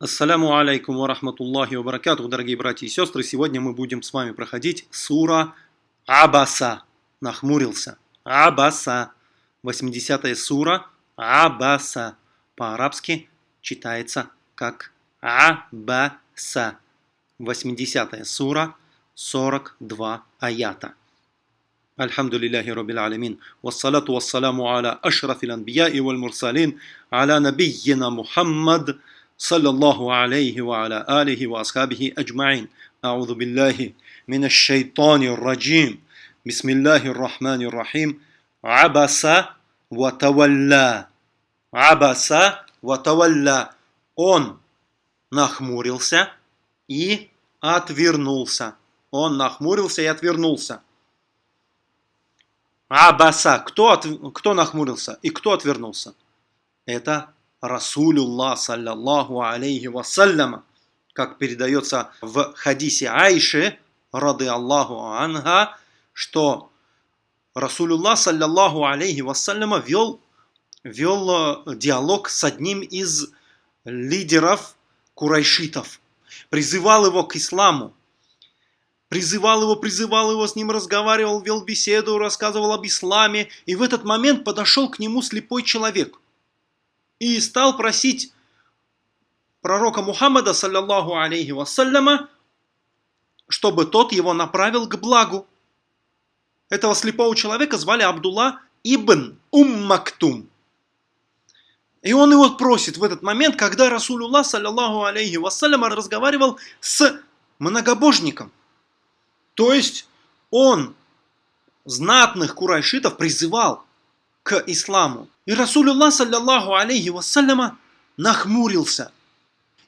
Ассаляму алейкум ва рахматуллахи ва баракатух, дорогие братья и сестры. Сегодня мы будем с вами проходить сура Абаса. Нахмурился. Абаса. 80-я сура Абаса. По-арабски читается как Абаса. 80-я сура, 42 аята. الحمد لله رب العالمين والصلاة والسلام على أشرف الأنبياء والمرسلين على نبينا محمد صلى الله عليه وعلى آله وأصحابه أجمعين أعوذ بالله من الشيطان الرجيم بسم الله الرحمن الرحيم عبس وتولى عبس وتولى Он нахмурился и отвернулся. Он нахмурился и отвернулся. Абаса. Кто, от, кто нахмурился и кто отвернулся? Это Расулюллах, саллаллаху алейхи вассаляма, как передается в хадисе Айши, рады Аллаху анха, что Расулюллах, саллаллаху алейхи вассаляма, вел, вел э, диалог с одним из лидеров курайшитов, призывал его к исламу, призывал его, призывал его, с ним разговаривал, вел беседу, рассказывал об исламе, и в этот момент подошел к нему слепой человек и стал просить пророка Мухаммада, саллаллаху алейхи вассаляма, чтобы тот его направил к благу. Этого слепого человека звали Абдулла ибн Уммактум. И он его просит в этот момент, когда Расулуллах, саллаллаху алейхи вассаляма, разговаривал с многобожником. То есть он знатных курайшитов призывал к исламу. И Расулюллах, саллиллаху алейхи вассаляма, нахмурился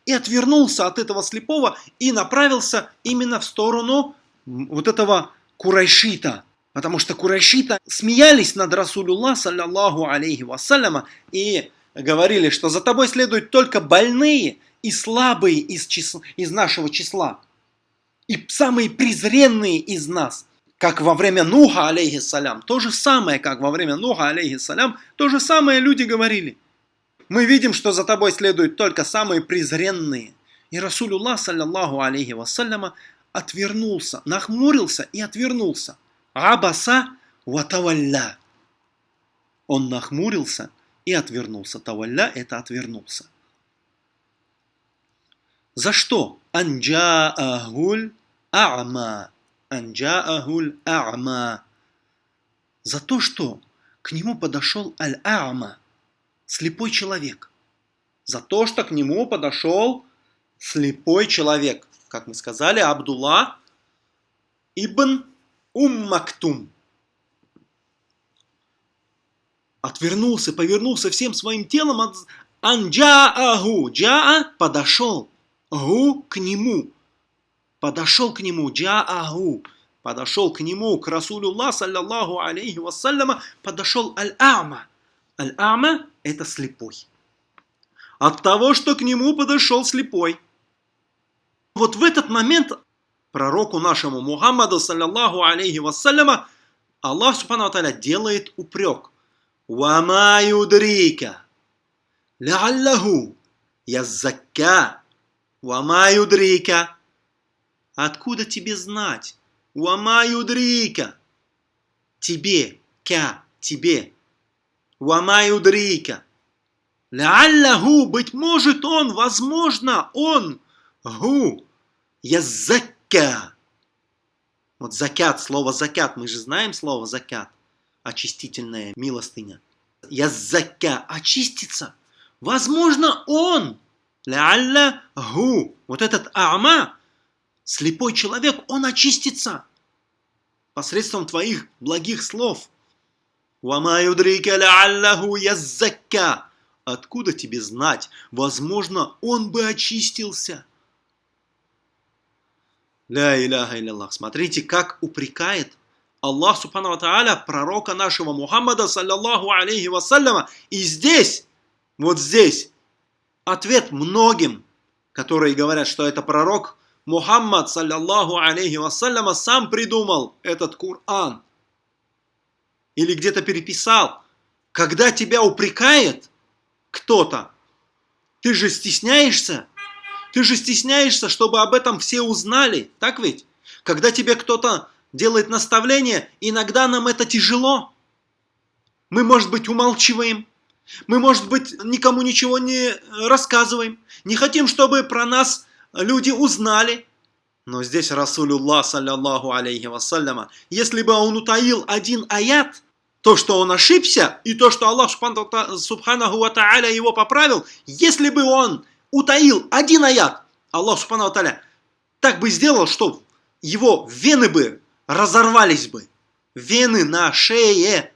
и отвернулся от этого слепого и направился именно в сторону вот этого курайшита. Потому что курайшита смеялись над Расулюллах, саллиллаху алейхи вассаляма, и говорили, что за тобой следуют только больные и слабые из, числа, из нашего числа. И самые презренные из нас – как во время Нуха, алейхиссалям, то же самое, как во время Нуха, алейхиссалям, то же самое люди говорили. Мы видим, что за тобой следуют только самые презренные. И Расулуллах, саллаллаху алейхи вассаляма, отвернулся, нахмурился и отвернулся. Абаса ватавалля. Он нахмурился и отвернулся. Тавалля – это отвернулся. За что? Анджаахуль а'ма анджаахуль а'ма. За то, что к нему подошел аль-а'ма, слепой человек. За то, что к нему подошел слепой человек. Как мы сказали, Абдулла ибн Уммактум. Отвернулся, повернулся всем своим телом от анджааху. Джаа подошел. Гу к нему подошел к нему, джааху, подошел к нему, к Расулюллах, саллаллаху алейхи вассаляма, подошел аль-ама. Аль-ама – это слепой. От того, что к нему подошел слепой. Вот в этот момент пророку нашему Мухаммаду, саллаллаху алейхи вассаляма, Аллах, субхану та'аля, делает упрек. «Вама юдрика, ляллаху яззакка, вама юдрика». Откуда тебе знать? Уама юдрика. Тебе, ка, тебе. Уама юдрика. Ляллаху, быть может он, возможно, он, гу, язакка. Вот закят, слово закят, мы же знаем слово закят, очистительная милостыня. Язакка, очиститься. Возможно, он, лялля гу, вот этот ама, Слепой человек, он очистится посредством твоих благих слов. Откуда тебе знать? Возможно, он бы очистился. Ля иляхаилляллах. Смотрите, как упрекает Аллах Субхану Тааля пророка нашего Мухаммада, саллаллаху алейхи вассаляма. И здесь, вот здесь, ответ многим, которые говорят, что это пророк – Мухаммад, саллаллаху алейхи вассаляма, сам придумал этот Коран. Или где-то переписал. Когда тебя упрекает кто-то, ты же стесняешься Ты же стесняешься, чтобы об этом все узнали, так ведь? Когда тебе кто-то делает наставление, иногда нам это тяжело. Мы, может быть, умалчиваем, мы, может быть, никому ничего не рассказываем, не хотим, чтобы про нас люди узнали. Но здесь Расулюллах, саллиллаху алейхи вассаляма, если бы он утаил один аят, то, что он ошибся, и то, что Аллах Субханаху Ва Тааля его поправил, если бы он утаил один аят, Аллах Субханаху Ва Тааля так бы сделал, что его вены бы разорвались бы. Вены на шее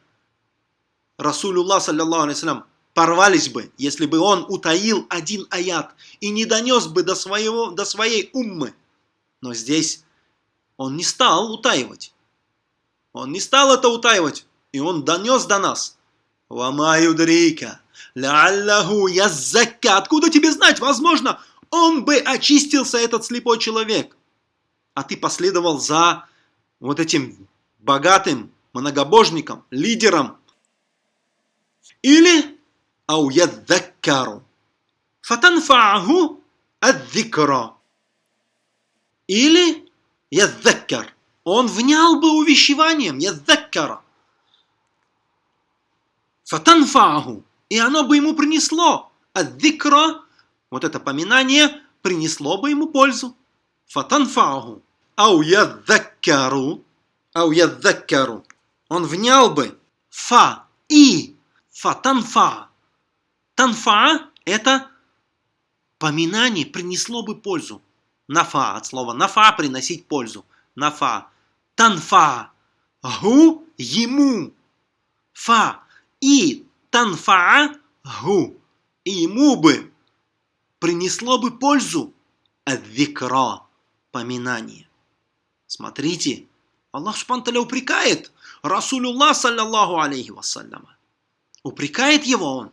Расулюллах, саллиллаху алейхи порвались бы, если бы он утаил один аят и не донес бы до, своего, до своей уммы. Но здесь он не стал утаивать. Он не стал это утаивать, и он донес до нас. «Вама юдрика, ляллаху яззака». Откуда тебе знать? Возможно, он бы очистился, этот слепой человек. А ты последовал за вот этим богатым многобожником, лидером или أو يذكر فتنفعه الذكرى или يذكر он внял бы увещеванием يذكر фатанфаху, и оно бы ему принесло. Аддикра, вот это поминание, принесло бы ему пользу. Фатанфаху. Ау яддаккару. Ау яддаккару. Он внял бы. Фа. И. Фа танфа. Это поминание принесло бы пользу. Нафа от слова нафа – приносить пользу. Нафа. Танфа. Гу – ему. Фа. И танфа гу. И ему бы принесло бы пользу. Адвикра – поминание. Смотрите, Аллах Субтитры упрекает Расулюллах, саллаллаху алейхи вассаляма. Упрекает его он.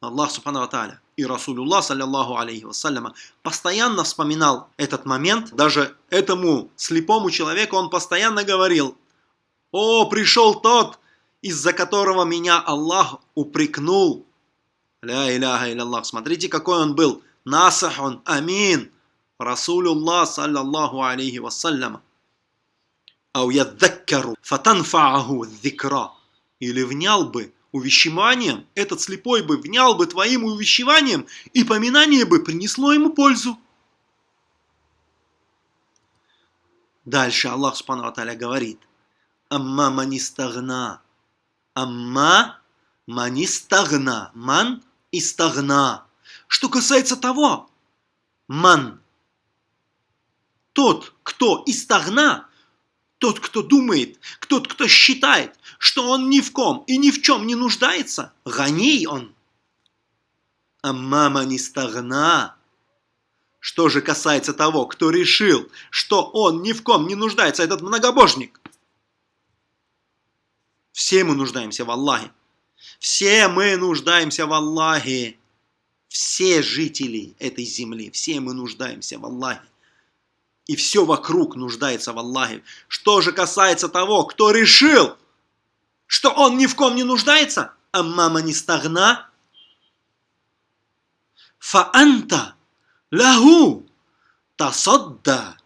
Аллах Субхану Тааля и Расулюллах, саллаллаху алейхи вассаляма, постоянно вспоминал этот момент. Даже этому слепому человеку он постоянно говорил, «О, пришел тот, из-за которого меня Аллах упрекнул». Ля иляха илlallah. Смотрите, какой он был. Насахун, амин. Расулюллах, саллаллаху алейхи вассаляма. Ау яддаккару, фатанфааху дзикра. Или внял бы увещеванием, этот слепой бы внял бы твоим увещеванием, и поминание бы принесло ему пользу. Дальше Аллах Субхану Аталя говорит, «Амма манистагна». Амма манистагна. Ман истагна. Что касается того, ман, тот, кто истагна, тот, кто думает, тот, кто считает, что он ни в ком и ни в чем не нуждается, гоней он. А мама не стагна. Что же касается того, кто решил, что он ни в ком не нуждается, этот многобожник. Все мы нуждаемся в Аллахе. Все мы нуждаемся в Аллахе. Все жители этой земли, все мы нуждаемся в Аллахе и все вокруг нуждается в Аллахе. Что же касается того, кто решил, что он ни в ком не нуждается, а мама не стагна, фаанта лаху тасадда.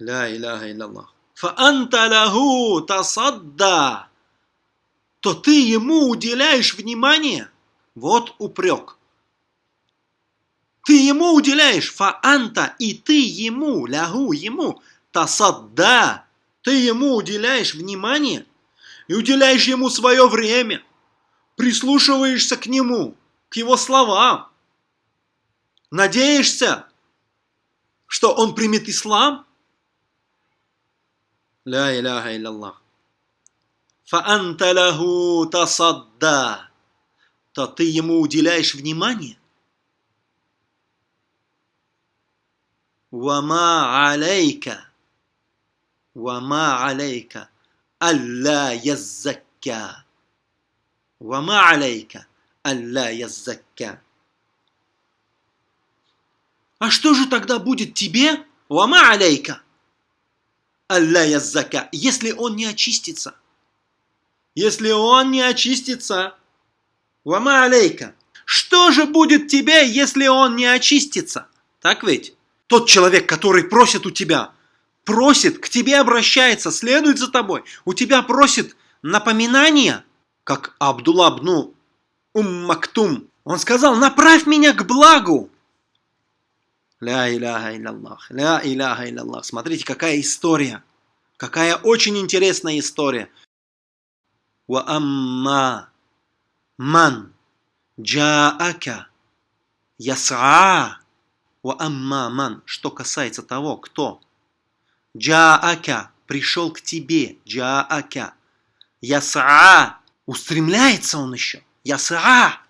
Ля иляха илляллах. Фаанта лаху тасадда. То ты ему уделяешь внимание. Вот упрек. Ты ему уделяешь фаанта, и ты ему, лягу ему, тасадда, ты ему уделяешь внимание и уделяешь ему свое время, прислушиваешься к нему, к его словам, надеешься, что он примет ислам? Ля иляха илляллах. Фаанта лаху тасадда, то ты ему уделяешь внимание, Вама алейка. Вама алейка. Алла яззакка. Вама алейка. Алла яззакка. А что же тогда будет тебе? Вама алейка. Алла яззака. Если он не очистится. Если он не очистится. Вама алейка. Что же будет тебе, если он не очистится? Так ведь? Тот человек, который просит у тебя, просит, к тебе обращается, следует за тобой, у тебя просит напоминания, как Абдулла бну Ум Мактум. Он сказал, направь меня к благу. Ля иляха илlallah, ля иляха илlallah. Смотрите, какая история. Какая очень интересная история. Ва амма ман джаака ясаа. Ва амма ман. Что касается того, кто джаака пришел к тебе. Джаака. Ясаа. Устремляется он еще. Ясаа.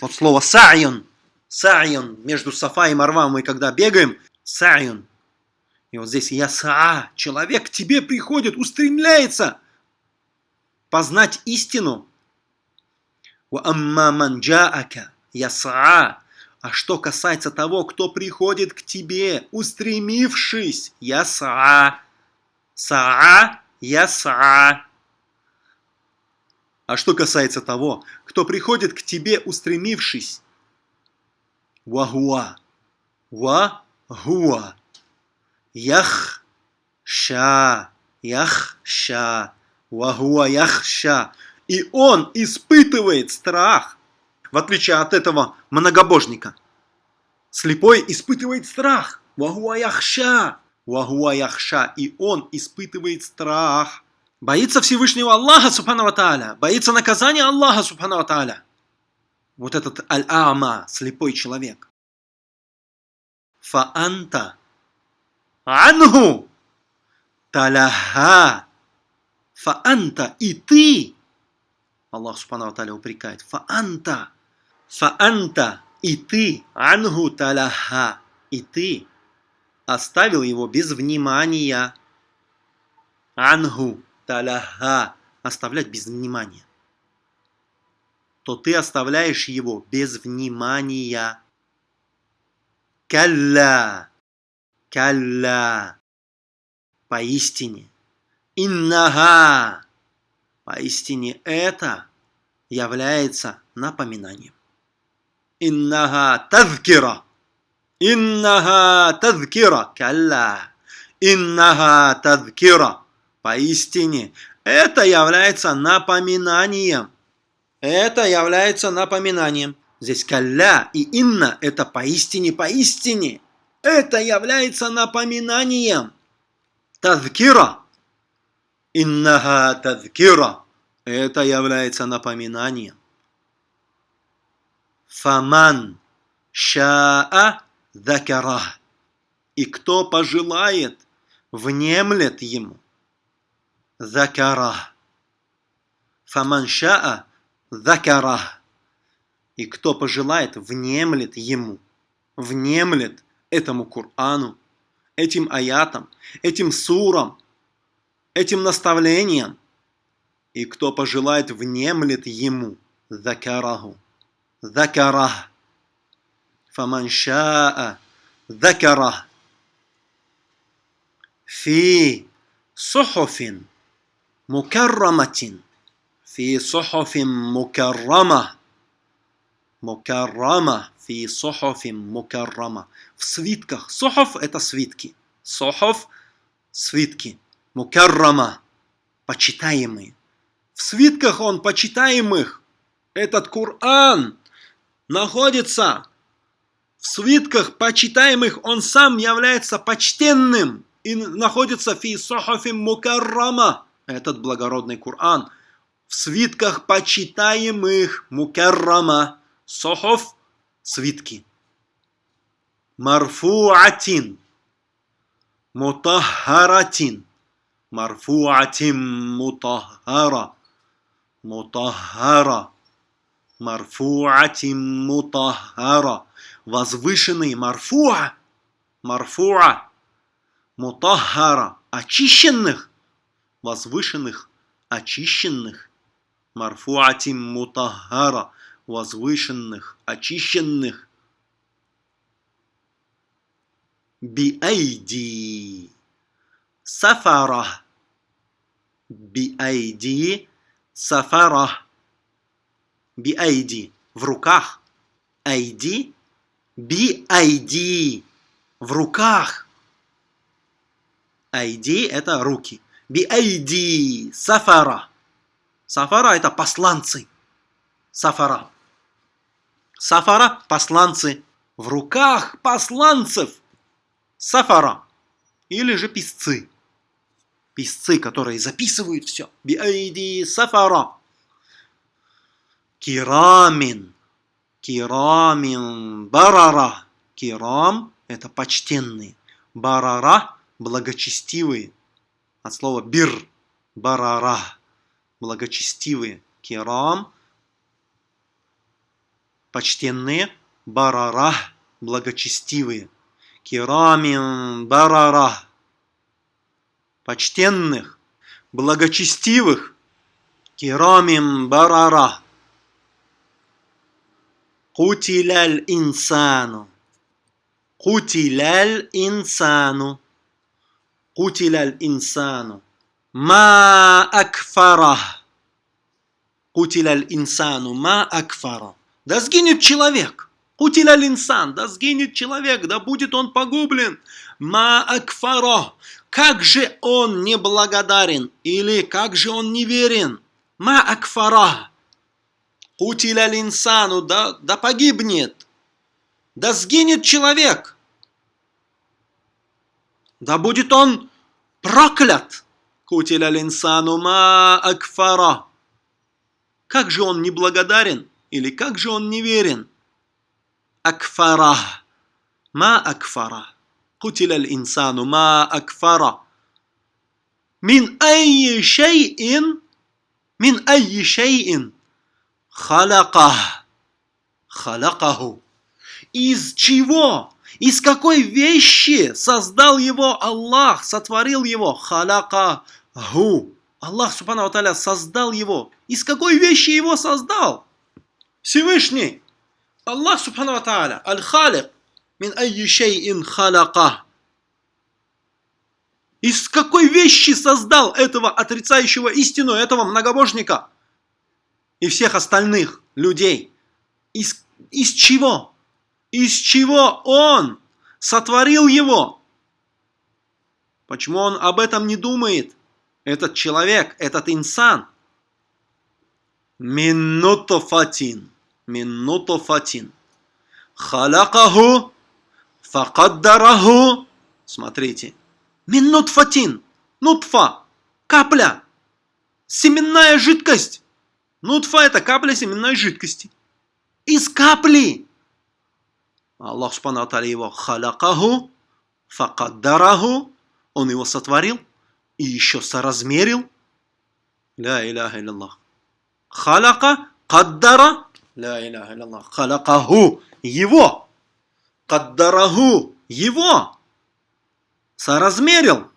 Вот слово сa'юн Сa'юн. Между Сафа и Марва мы когда бегаем, сa'юн. И вот здесь ясаа. Человек к тебе приходит, устремляется познать истину. Ва амма ман джаака ясаа. А что касается того, кто приходит к тебе, устремившись, ясаа. Саа, ясаа. А что касается того, кто приходит к тебе, устремившись, Вахуа. Вахуа. Ях. Ша. Ях. Ша. Вахуа. Яхша. И он испытывает страх. В отличие от этого многобожника. Слепой испытывает страх. Вахуа яхша. Вахуа яхша. И он испытывает страх. Боится Всевышнего Аллаха, Субхану Тааля. Боится наказания Аллаха, Субхану Тааля вот этот аль-ама, слепой человек. Фаанта анху таляха. Фаанта и ты. Аллах Субхану Аталя упрекает. Фаанта. Фаанта и ты. Анху таляха. И ты оставил его без внимания. Анху таляха. Оставлять без внимания то ты оставляешь его без внимания. Калля, калля, поистине, иннага, поистине это является напоминанием. Иннага тазкира, иннага тазкира, калля, иннага тазкира, поистине это является напоминанием. Это является напоминанием. Здесь калля и инна – это поистине, поистине. Это является напоминанием. Тазкира. Иннага тазкира. Это является напоминанием. Фаман шаа закара. И кто пожелает, внемлет ему. Закара. Фаман шаа закара. И кто пожелает, внемлет ему, внемлет этому Корану, этим аятам, этим сурам, этим наставлениям. И кто пожелает, внемлет ему, закараху, закарах. فمن شاء ذكره في صحف مكرمة في صحف مكرمة مكرمة في صحف مكرمة в свитках صحف это свитки صحف свитки مكرمة почитаемые в свитках он почитаемых этот Коран находится в свитках почитаемых он сам является почтенным и находится фи сохафим мукаррама этот благородный Коран – в свитках почитаемых мукаррама, сохов, свитки. Марфуатин, мутахаратин, марфуатин мутахара, мутахара, марфуатин мутахара, возвышенный марфуа, марфуа, мутахара, очищенных, возвышенных, очищенных, марфуатим мутахара, возвышенных, очищенных. Биайди сафара. Биайди сафара. Биайди в руках. Айди Би. В руках. Айди это руки. Би. Сафара. Сафара это посланцы. Сафара. Сафара – посланцы. В руках посланцев. Сафара. Или же писцы. Писцы, которые записывают все. Биайди сафара. Кирамин. Кирамин барара. Кирам – это почтенные. Барара – благочестивые. От слова бир. Барара. Благочестивые. Кирам – почтенные. Барара – благочестивые. Кирамин барара. Почтенных, благочестивых. Кирамин барара. Кутиляль инсану. Кутиляль инсану. Кутиляль инсану. Ма акфара. Кутиляль инсану. Ма акфара. Да сгинет человек. Кутиля линсан, да сгинет человек, да будет он погублен. Ма акфаро, как же он неблагодарен, или как же он неверен. Ма акфара, Кутиля линсану, да, да погибнет, да сгинет человек, да будет он проклят. Кутиля линсану ма акфара. Как же он неблагодарен или как же он неверен? Акфара. Ма акфара. Кутиля линсану ма акфара. Мин айи шейин. Мин айи шейин. Халака, халякаху. Из чего? Из какой вещи создал его Аллах, сотворил его? Халякаху. Аллах, Субхану Аталя, создал его. Из какой вещи его создал? Всевышний. Аллах, Субхану Аталя, Аль-Халик, мин айюшейин халака. Из какой вещи создал этого отрицающего истину, этого многобожника? И всех остальных людей? Из, из чего? Из чего он сотворил его? Почему он об этом не думает? Этот человек, этот инсан. Минутофатин min нутфатин. Халакаху факаддараху. Смотрите. Мин нутфатин. Нутфа. Капля. Семенная жидкость. Нутфа это капля семенной жидкости. Из капли. Аллах Субхану его халакаху факаддараху. Он его сотворил и еще соразмерил. Ля иляха илляллах. Халака, каддара, Ля иляха илляллах. Халакаху. Его. Каддараху. Его. Соразмерил.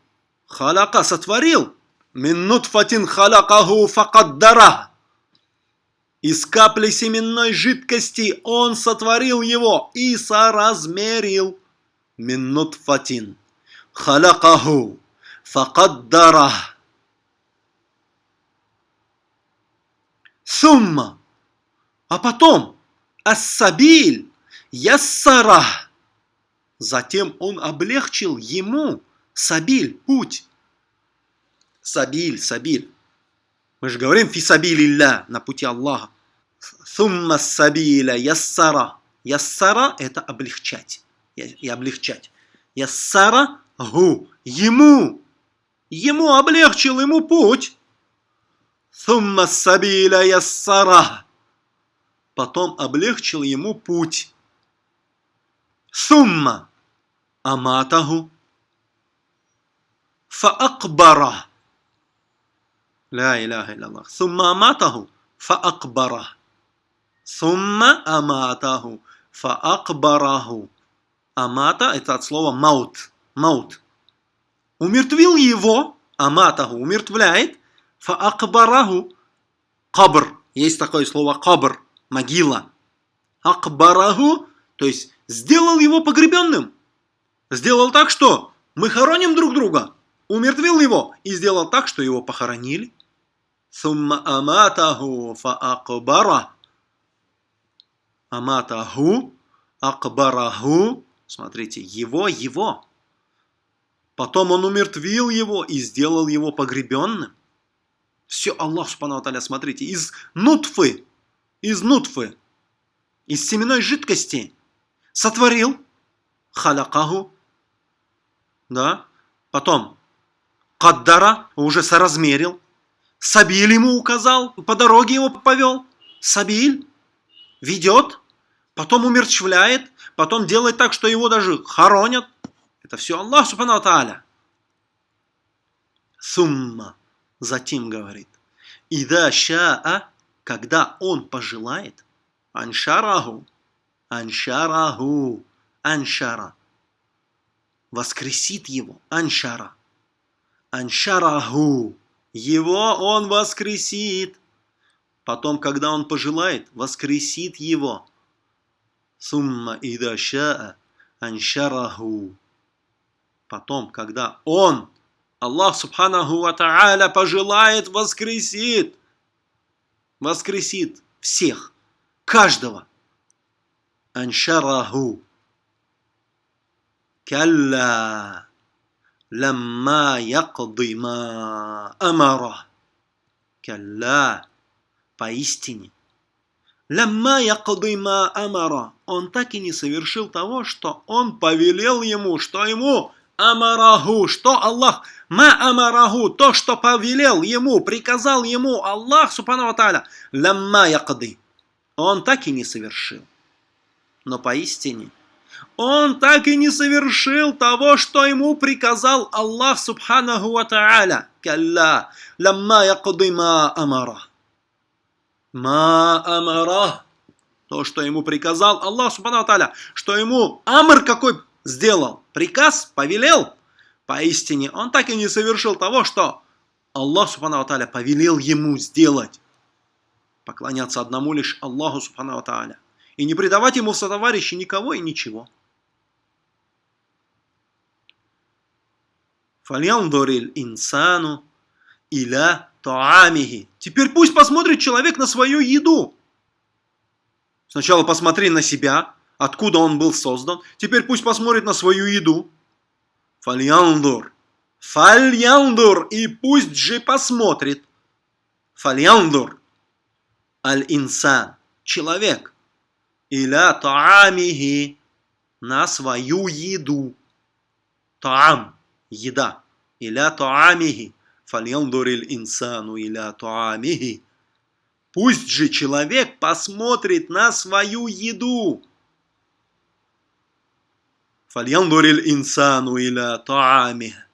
Халака сотворил. Минут фатин халакаху факаддара. Из капли семенной жидкости он сотворил его и соразмерил. Минут фатин. Халакаху. Факаддара. Сумма. А потом Ассабиль Яссара. Затем он облегчил ему Сабиль, путь. Сабиль, Сабиль. Мы же говорим фисабилилля на пути Аллаха. Сумма сабиля яссара. Яссара – это облегчать. И облегчать. Яссара – гу. Ему. Ему облегчил ему путь. Сумма сабиля яссара потом облегчил ему путь. Сумма аматаху фаакбара. Ля иляха илляллах. Сумма аматаху фаакбара. Сумма аматаху фаакбараху. Амата – это от слова маут. Маут. Умертвил его, аматаху, умертвляет, фаакбараху, кабр. Есть такое слово кабр могила. Акбараху, то есть сделал его погребенным. Сделал так, что мы хороним друг друга. Умертвил его и сделал так, что его похоронили. Сумма аматаху фаакбара. Аматаху акбараху, смотрите, его, его. Потом он умертвил его и сделал его погребенным. Все Аллах, Субхану смотрите, из нутфы, из нутфы, из семенной жидкости сотворил халякаху, да, потом каддара уже соразмерил, сабиль ему указал, по дороге его повел, сабиль ведет, потом умерчвляет, потом делает так, что его даже хоронят. Это все Аллах, Субхану Тааля. Сумма. Затем говорит, «Ида ша'a, когда он пожелает, аншараху, аншараху, аншара, воскресит его, аншара, аншараху, его он воскресит, потом, когда он пожелает, воскресит его, сумма ида ша'a, аншараху, потом, когда он Аллах Субханаху Ва Та'аля пожелает, воскресит. Воскресит всех, каждого. Аншараху. Калла. Ламма якды ма амара. Калла. Поистине. Ламма якды ма амара. Он так и не совершил того, что он повелел ему, что ему амараху, что Аллах, ма амараху, то, что повелел ему, приказал ему Аллах, субхану тааля, ламма якды. Он так и не совершил. Но поистине, он так и не совершил того, что ему приказал Аллах, субханаху ва тааля. Калла, ламма якды ма амара. Ма амара. То, что ему приказал Аллах, субхану тааля, что ему амр какой сделал, приказ, повелел, поистине он так и не совершил того, что Аллах Субхану Тааля повелел ему сделать. Поклоняться одному лишь Аллаху Субхану Тааля. И не предавать ему в сотоварищи никого и ничего. Фальяндориль инсану иля таамихи. Теперь пусть посмотрит человек на свою еду. Сначала посмотри на себя, откуда он был создан. Теперь пусть посмотрит на свою еду. Фальяндур. Фальяндур. И пусть же посмотрит. Фальяндур. Аль-инсан. Человек. Иля таамихи. На свою еду. Таам. Еда. Иля таамихи инсану иля туамихи». Пусть же человек посмотрит на свою еду. «Фальяндуриль инсану иля туамихи».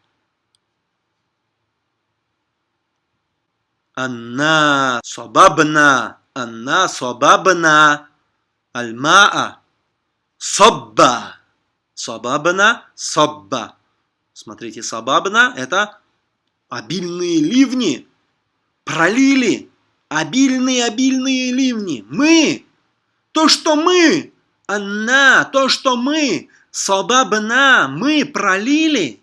Анна собабна, анна собабна, альмаа, собба, собабна, собба. Смотрите, собабна – это обильные ливни. Пролили обильные-обильные ливни. Мы, то, что мы, она, то, что мы Собабна мы пролили.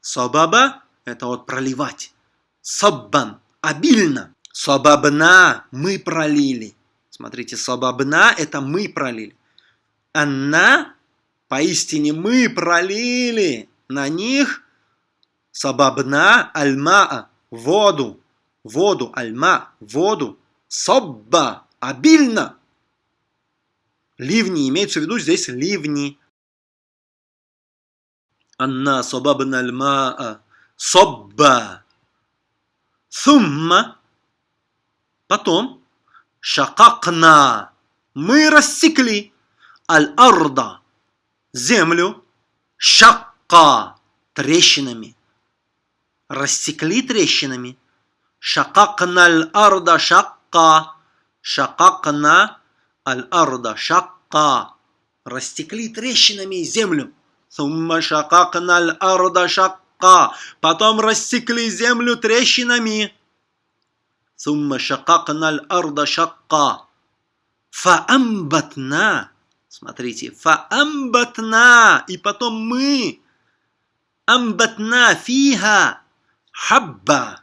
Собаба – это вот проливать. Соббан – обильно. Собабна мы пролили. Смотрите, собабна – это мы пролили. Анна – поистине мы пролили на них Сабабна альмаа – воду. Воду, альма, воду. Собба – обильно. Ливни, имеется в виду здесь ливни. Анна сабабна альмаа – собба. Сумма – потом. Шакакна – мы рассекли. Аль-арда – землю. Шакка – трещинами рассекли трещинами шакакна аль-арда шакка шакакна аль-арда шакка растекли трещинами землю Сумма шакакна аль-арда шакка. Потом рассекли землю трещинами. Сумма шакакна аль-арда шакка. Фаамбатна. Смотрите, фаамбатна. И потом мы. Амбатна фиха. Хабба.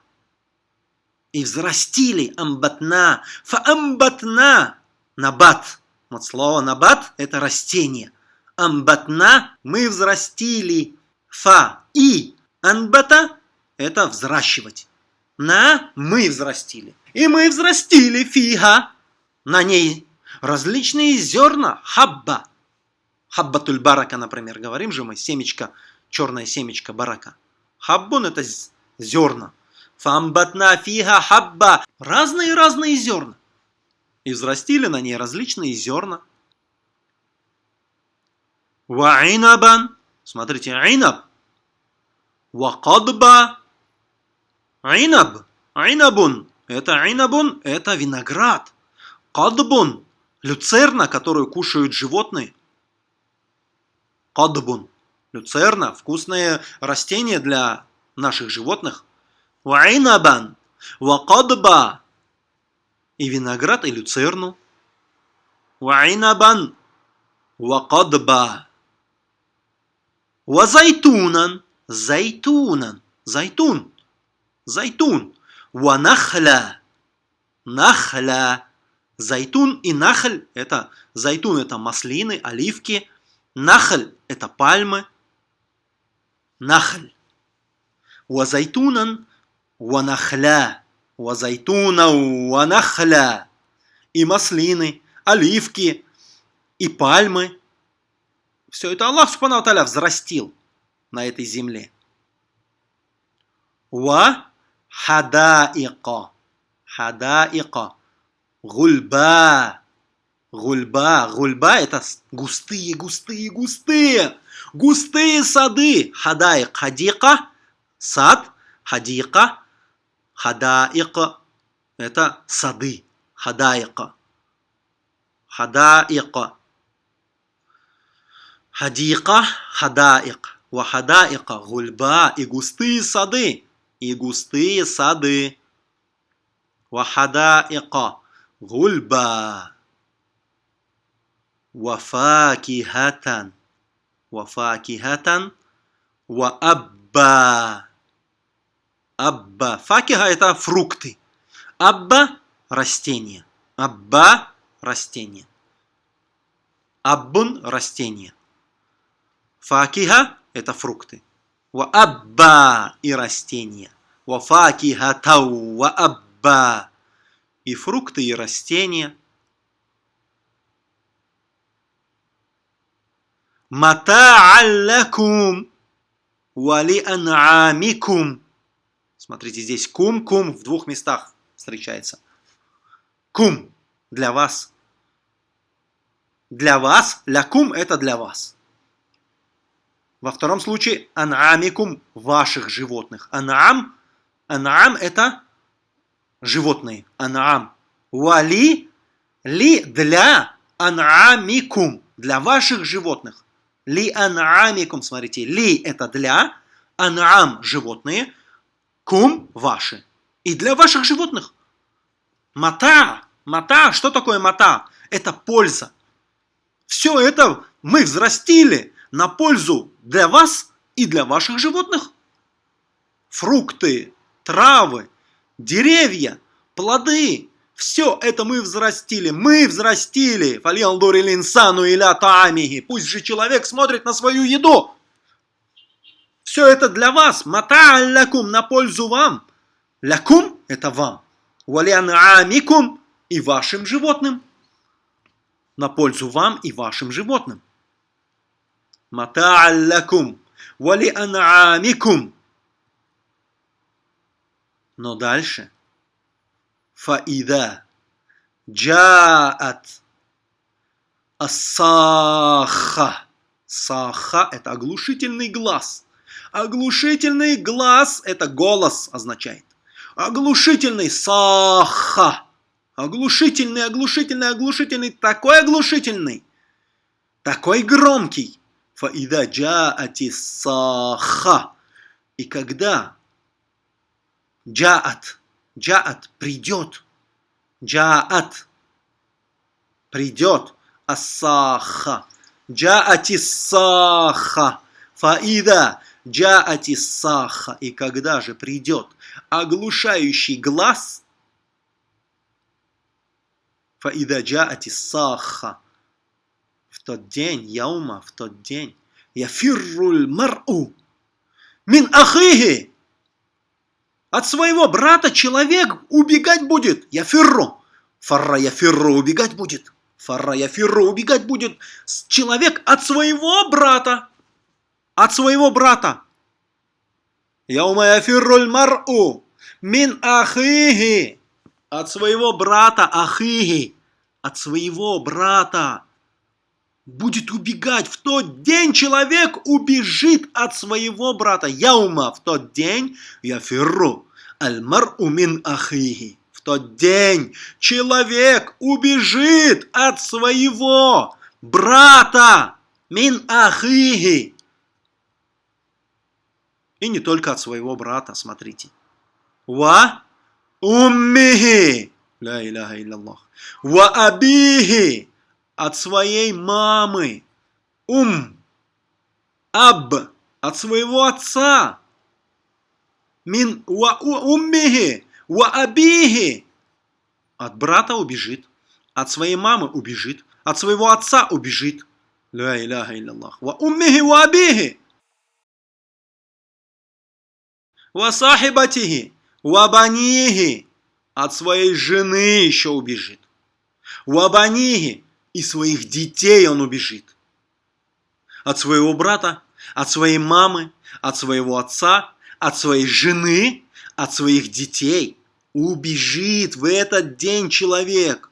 И взрастили амбатна. Фаамбатна. Набат. Вот слово набат – это растение. Амбатна – мы взрастили. Фа и анбата – это взращивать. На – мы взрастили. И мы взрастили фиха. На ней различные зерна. Хабба. Хаббатуль барака, например. Говорим же мы, семечко, черное семечко барака. Хаббун – это зерна. Фамбатна фиха хабба. Разные-разные зерна. И взрастили на ней различные зерна. Ваинабан. Смотрите, айнаб. Вакадба. Айнаб. Айнабун. Это айнабун, это виноград. Кадбун. Люцерна, которую кушают животные. Кадбун. Люцерна. Вкусное растение для наших животных. Ваинабан. Вакадба. И виноград, и люцерну. Ваинабан. Вакадба. Вазайтунан. Зайтунан. Зайтун. Зайтун. Ванахля. Нахля. Зайтун и нахль – это зайтун – это маслины, оливки. Нахль – это пальмы. Нахль. Вазайтунан ванахля. Вазайтуна ванахля. И маслины, оливки, и пальмы. Все это Аллах Субхану Таля взрастил на этой земле. Ва хадаика. Хадаика. Гульба. Гульба. Гульба это густые, густые, густые. Густые сады. Хадаик. Хадика. Сад. Хадика. Хадаика. Это сады. Хадаика. Хадаика. Хадика, хадаик. Вахадаика, гульба и густые сады. И густые сады. Вахадаика, гульба. Вафакихатан. Вафакихатан. Ваабба. Абба. Факиха это фрукты. Абба – растение. Абба – растение. Аббун – растение. Факиха – это фрукты. Ва абба – и растения. Ва факиха тау ва абба – и фрукты, и растения. Мата'аллакум вали ан'амикум. Смотрите, здесь кум-кум в двух местах встречается. Кум – для вас. Для вас. Лякум – это для вас. Во втором случае ан'амикум – ваших животных. Ан'ам – ан'ам – это животные. Ан'ам. Вали – ли для ан'амикум – для ваших животных. Ли ан'амикум, смотрите, ли – это для, ан'ам – животные, кум – ваши. И для ваших животных. Мата. Мата. Что такое мата? Это польза. Все это мы взрастили на пользу для вас и для ваших животных. Фрукты, травы, деревья, плоды. Все это мы взрастили. Мы взрастили. инсану иля таамихи. Пусть же человек смотрит на свою еду. Все это для вас. Мата лякум на пользу вам. Лякум – это вам. Валиан амикум и вашим животным. На пользу вам и вашим животным. Мата'аллакум вали ан'амикум. Но дальше. Фаида джаат асаха. Саха – это оглушительный глаз. Оглушительный глаз – это голос означает. Оглушительный саха. Оглушительный, оглушительный, оглушительный, такой оглушительный, такой громкий. Фаида джаати саха. И когда джаат, джаат придет, джаат придет, асаха, джаати саха, фаида. Джаати саха. И когда же придет оглушающий глаз, фаида джаати саха, тот день, яума, в тот день, яфирруль мар'у, мин ахихи, от своего брата человек убегать будет, яфирру, фарра яфирру убегать будет, фарра яфирру убегать будет. Человек от своего брата, от своего брата. Яума яфирруль мар'у, мин ахихи, от своего брата ахихи, от своего брата. Будет убегать. В тот день человек убежит от своего брата. Яума в тот день яфирру аль-мар'у умин ахихи. В тот день человек убежит от своего брата мин ахихи. И не только от своего брата, смотрите. Ва уммихи. Ля иляха илляллах. Ва абихи от своей мамы. Ум. Аб. От своего отца. Мин ва уммихи. Ва абихи. От брата убежит. От своей мамы убежит. От своего отца убежит. Ля иляха илляллах. Ва уммихи ва абихи. Ва сахибатихи. Ва банихи. От своей жены еще убежит. Ва банихи и своих детей он убежит. От своего брата, от своей мамы, от своего отца, от своей жены, от своих детей. Убежит в этот день человек.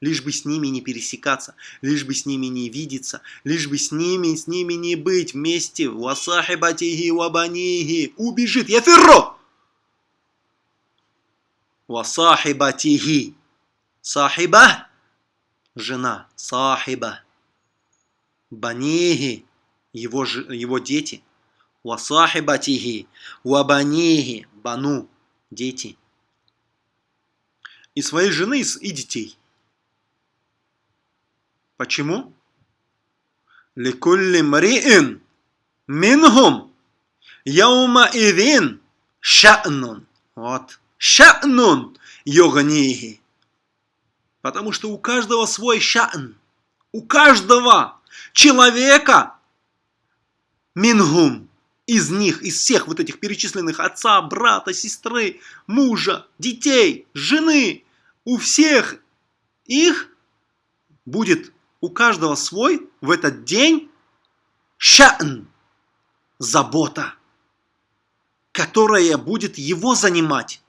Лишь бы с ними не пересекаться, лишь бы с ними не видеться, лишь бы с ними, с ними не быть вместе. Васахибатихи вабанихи. Убежит. Я ферро. Васахибатихи. Сахиба жена, сахиба, банихи, его, его дети, васахибатихи, вабанихи, бану, дети, и своей жены и детей. Почему? Мриин минхум яума идин ша'нун. Вот. Ша'нун йоганихи. Потому что у каждого свой ша'n. У каждого человека мингум из них, из всех вот этих перечисленных отца, брата, сестры, мужа, детей, жены, у всех их будет у каждого свой в этот день ша'n, забота, которая будет его занимать,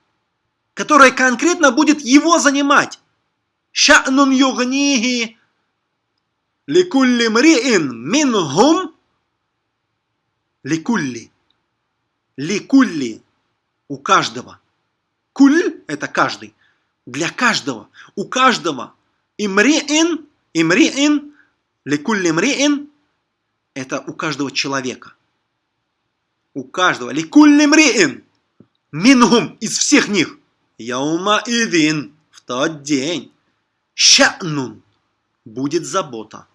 которая конкретно будет его занимать. Ша'нун югнихи ликулли мриин минхум Ликулли. Ликулли. У каждого. Куль – это каждый. Для каждого. У каждого. Имриин. Имриин. Ликулли мриин. Это у каждого человека. У каждого. Ликулли мриин. Минхум. Из всех них. Яума идин. В тот день. Ща нун Будет забота.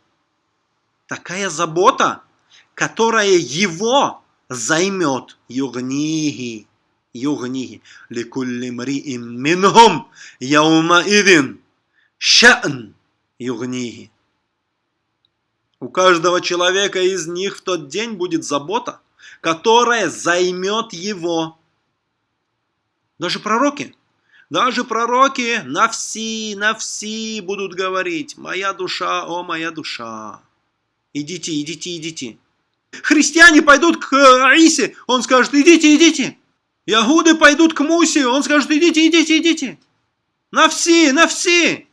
Такая забота – которая его займет. Югнихи. Югнихи. Ликулли мриим минхум яума идин. Ша'н югнихи. У каждого человека из них в тот день будет забота, которая займет его. Даже пророки даже пророки на все, на все будут говорить, моя душа, о моя душа. Идите, идите, идите. Христиане пойдут к Аисе, он скажет, идите, идите. Ягуды пойдут к Мусе, он скажет, идите, идите, идите. На все, на все.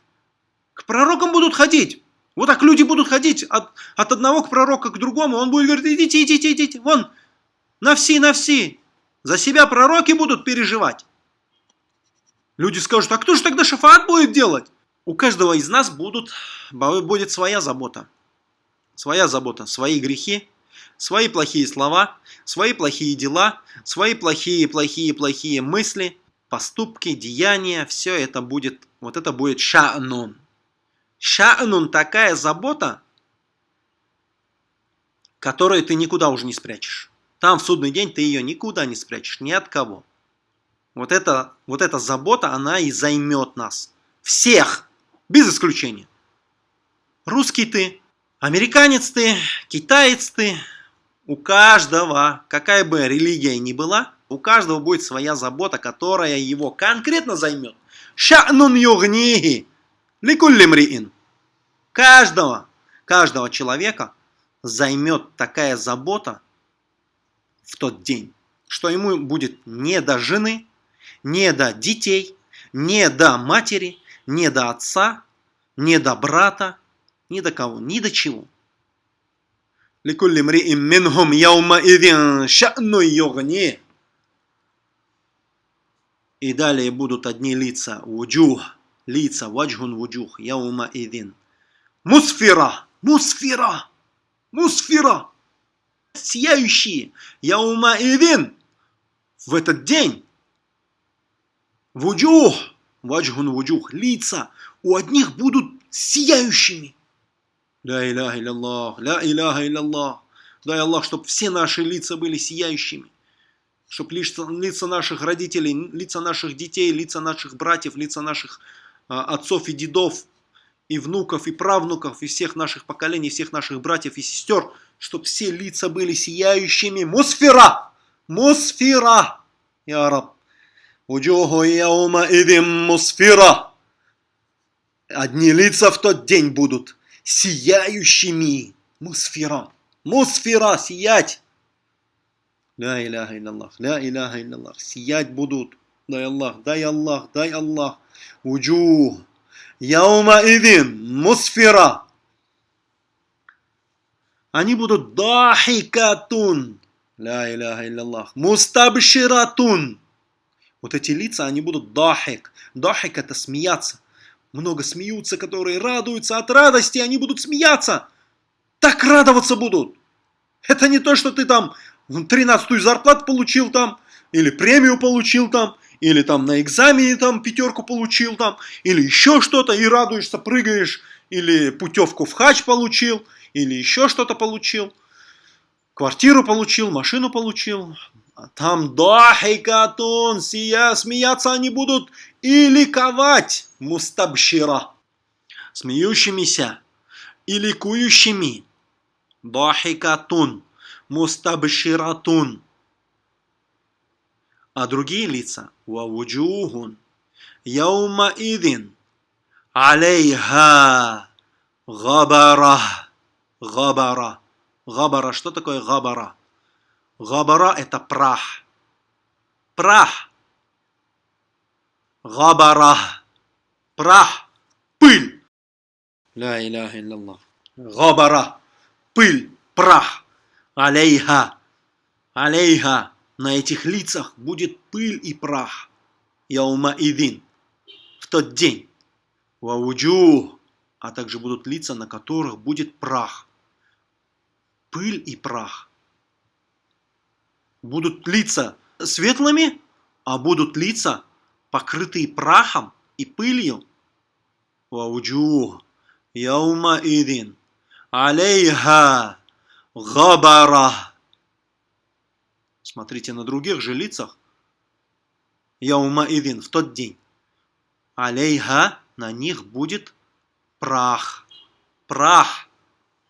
К пророкам будут ходить. Вот так люди будут ходить от, от одного к пророка к другому. Он будет говорить, идите, идите, идите. Вон, на все, на все. За себя пророки будут переживать. Люди скажут, а кто же тогда шафаат будет делать? У каждого из нас будут, будет своя забота. Своя забота, свои грехи, свои плохие слова, свои плохие дела, свои плохие-плохие-плохие мысли, поступки, деяния. Все это будет, вот это будет ша'нун. Ша'нун такая забота, которую ты никуда уже не спрячешь. Там в судный день ты ее никуда не спрячешь, ни от кого. Вот, это, вот эта забота, она и займет нас. Всех, без исключения. Русский ты, Американец ты, китаец ты, у каждого, какая бы религия ни была, у каждого будет своя забота, которая его конкретно займет. Ша'нун югнихи ликуллимриин. Каждого, каждого человека займет такая забота в тот день, что ему будет не до жены, не до детей, не до матери, не до отца, не до брата, ни до кого, ни до чего. لكل امرئ منهم يومئذ شأن يغنيه и далее будут одни лица, вуджух, лица, ваджхун вуджух, яума идин. Мусфира, мусфира, мусфира, сияющие, яума идин, в этот день. Вуджух, ваджхун вуджух, лица у одних будут сияющими. Ля иляха илlallah, ля иляха илlallah. Дай Аллах, чтобы все наши лица были сияющими чтобы лица, лица наших родителей, лица наших детей, лица наших братьев, лица наших а, отцов и дедов, и внуков, и правнуков, и всех наших поколений, всех наших братьев и сестер, чтобы все лица были сияющими. Мусфира! Мусфира! Я раб. Уджуху яума идим мусфира. Одни лица в тот день будут сияющими. Мусфира. Мусфира, сиять. Ля иляха илляллах, ля иляха илляллах. Сиять будут. Дай Аллах, дай Аллах, дай Аллах. Уджух. Яума идин мусфира. Они будут дахикатун. Ля иляха илляллах. Мустабширатун. Вот эти лица, они будут дахик. Дахик это смеяться. Много смеются, которые радуются от радости, они будут смеяться. Так радоваться будут. Это не то, что ты там 13-ю зарплату получил там, или премию получил там, или там на экзамене там пятерку получил там, или еще что-то, и радуешься, прыгаешь, или путевку в хач получил, или еще что-то получил, квартиру получил, машину получил, а там дахикатун, сия, смеяться они будут и ликовать, мустабшира, смеющимися и ликующими, дахикатун, мустабширатун. А другие лица вавуджухун яума идин алейха габара габара. Габара что такое габара? Габара это прах. Прах. Габара прах пыль ля иляха илляллах габара пыль прах Алейха, алейха, на этих лицах будет пыль и прах. Яума идин, в тот день. Вауджу, а также будут лица, на которых будет прах. Пыль и прах. Будут лица светлыми, а будут лица, покрытые прахом и пылью. Яума идин, алейха, Габара. Смотрите на других же лицах. Яума идин, в тот день. Алейха, на них будет прах. Прах.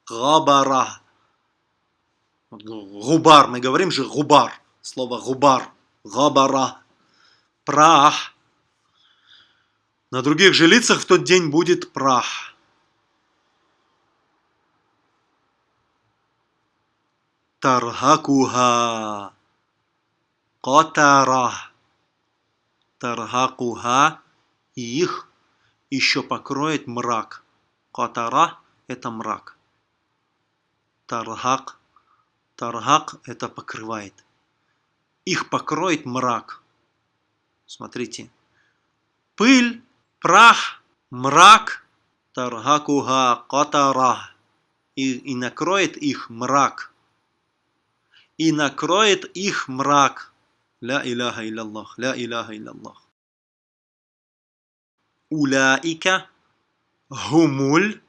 Габара. Губар, мы говорим же губар. Слово губар. Габара. Прах. На других же лицах в тот день будет прах. тархакуха Катара. Тархакуха. И их еще покроет мрак. Катара – это мрак. Тархак. Тархак – это покрывает. Их покроет мрак. Смотрите. Пыль, прах, мрак. Тархакуха катара. И, и накроет их мрак и накроет их мрак. Ля иляха илляллах, ля иляха илляллах. Уляика гумуль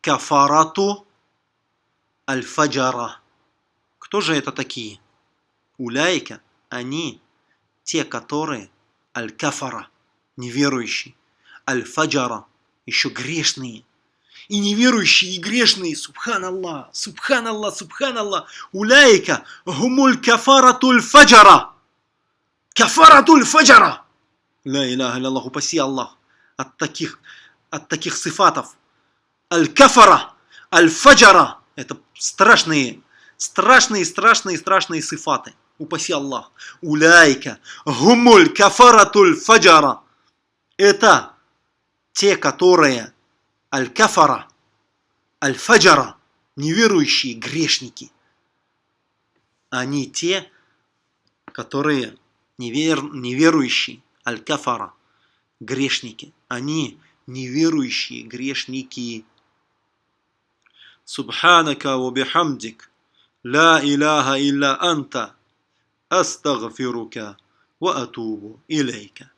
кафарату аль-фаджара. Кто же это такие? Уляика, они, те, которые аль-кафара, неверующие, аль-фаджара, еще грешные. и неверующие, и грешные, субханаллах, субханаллах, субханаллах, уляйка гумуль кафаратуль фаджара. Кафаратуль фаджара. Ля иляха Аллах, упаси Аллах от таких, от таких сифатов. Аль-кафара, аль-фаджара. Это страшные, страшные, страшные, страшные сифаты. Упаси Аллах. Уляйка гумуль кафаратуль фаджара. Это те, которые аль-кафара, аль-фаджара, неверующие грешники. Они те, которые невер, неверующие, аль-кафара, грешники. Они неверующие грешники. Субханака ва ла иляха илля анта, астагфирука ва атубу илейка.